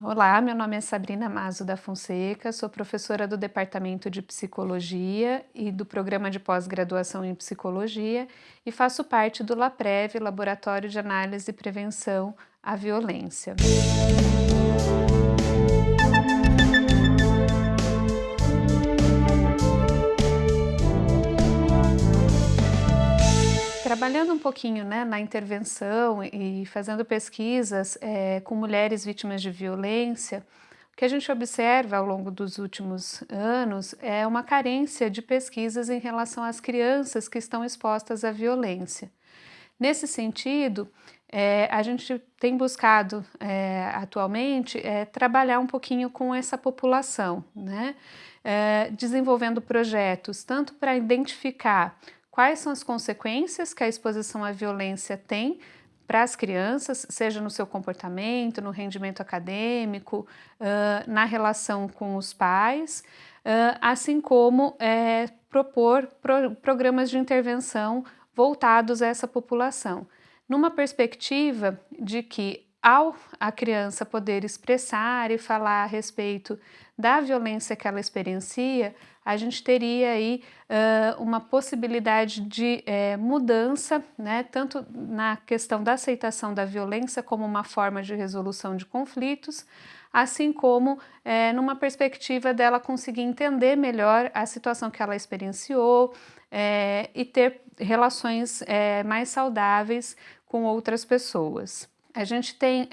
Olá, meu nome é Sabrina Mazo da Fonseca, sou professora do Departamento de Psicologia e do Programa de Pós-Graduação em Psicologia e faço parte do LAPREV, Laboratório de Análise e Prevenção à Violência. Trabalhando um pouquinho né, na intervenção e fazendo pesquisas é, com mulheres vítimas de violência, o que a gente observa ao longo dos últimos anos é uma carência de pesquisas em relação às crianças que estão expostas à violência. Nesse sentido, é, a gente tem buscado é, atualmente é, trabalhar um pouquinho com essa população, né? Desenvolvendo projetos tanto para identificar quais são as consequências que a exposição à violência tem para as crianças, seja no seu comportamento, no rendimento acadêmico, uh, na relação com os pais, uh, assim como é, propor pro programas de intervenção voltados a essa população, numa perspectiva de que ao a criança poder expressar e falar a respeito da violência que ela experiencia, a gente teria aí uh, uma possibilidade de é, mudança, né, tanto na questão da aceitação da violência como uma forma de resolução de conflitos, assim como é, numa perspectiva dela conseguir entender melhor a situação que ela experienciou é, e ter relações mais saudáveis com outras pessoas. A gente tem,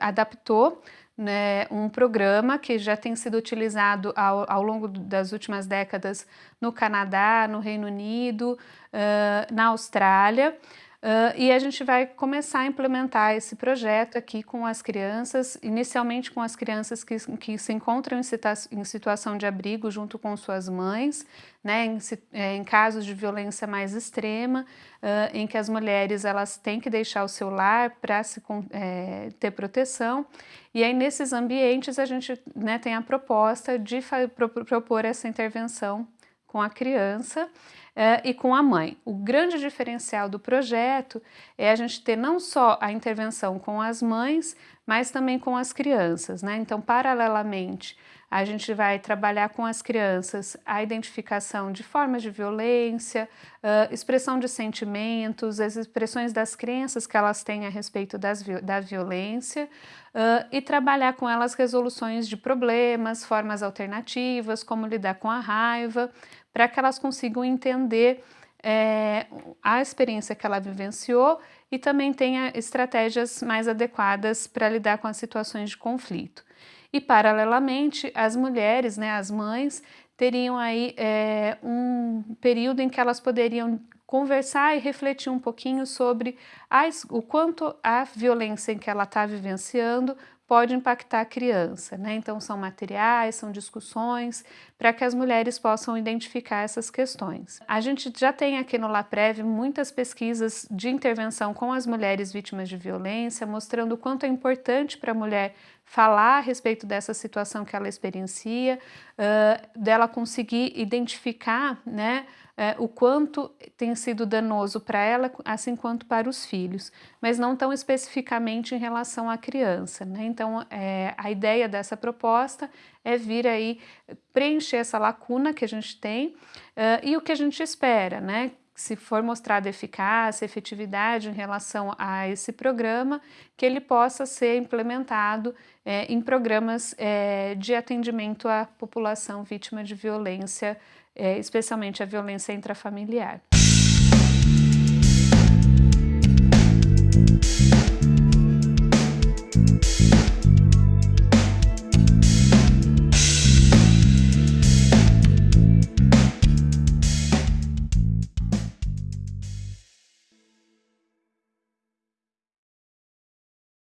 adaptou né, um programa que já tem sido utilizado ao, ao, longo das últimas décadas no Canadá, no Reino Unido, uh, na Austrália, Uh, e a gente vai começar a implementar esse projeto aqui com as crianças, inicialmente com as crianças que, que se encontram em, situa em, situação de abrigo junto com suas mães, né, em, é, em casos de violência mais extrema, uh, em que as mulheres elas têm que deixar o seu lar para é, ter proteção, e aí nesses ambientes a gente né, tem a proposta de propor essa intervenção com a criança uh, e com a mãe. O grande diferencial do projeto é a gente ter não só a intervenção com as mães, mas também com as crianças. Né? Então, paralelamente, a gente vai trabalhar com as crianças a identificação de formas de violência, uh, expressão de sentimentos, as expressões das crenças que elas têm a respeito das, da violência uh, e trabalhar com elas resoluções de problemas, formas alternativas, como lidar com a raiva, para que elas consigam entender é, a experiência que ela vivenciou e também tenha estratégias mais adequadas para lidar com as situações de conflito. E, paralelamente, as mulheres, né, as mães, teriam aí é, um período em que elas poderiam conversar e refletir um pouquinho sobre as, o quanto a violência em que ela está vivenciando pode impactar a criança, né? Então são materiais, são discussões para que as mulheres possam identificar essas questões. A gente já tem aqui no LAPREV muitas pesquisas de intervenção com as mulheres vítimas de violência, mostrando o quanto é importante para a mulher falar a respeito dessa situação que ela experiencia, uh, dela conseguir identificar né, uh, o quanto tem sido danoso para ela, assim quanto para os filhos, mas não tão especificamente em relação à criança. Né? Então, é, a ideia dessa proposta é vir aí preencher essa lacuna que a gente tem uh, e o que a gente espera, né? Se for mostrada eficácia, efetividade em relação a esse programa, que ele possa ser implementado é, em programas é, de atendimento à população vítima de violência, é, especialmente a violência intrafamiliar.